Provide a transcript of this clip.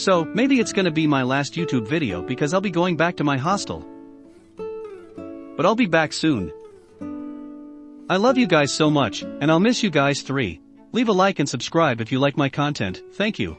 So, maybe it's gonna be my last YouTube video because I'll be going back to my hostel. But I'll be back soon. I love you guys so much, and I'll miss you guys 3. Leave a like and subscribe if you like my content, thank you.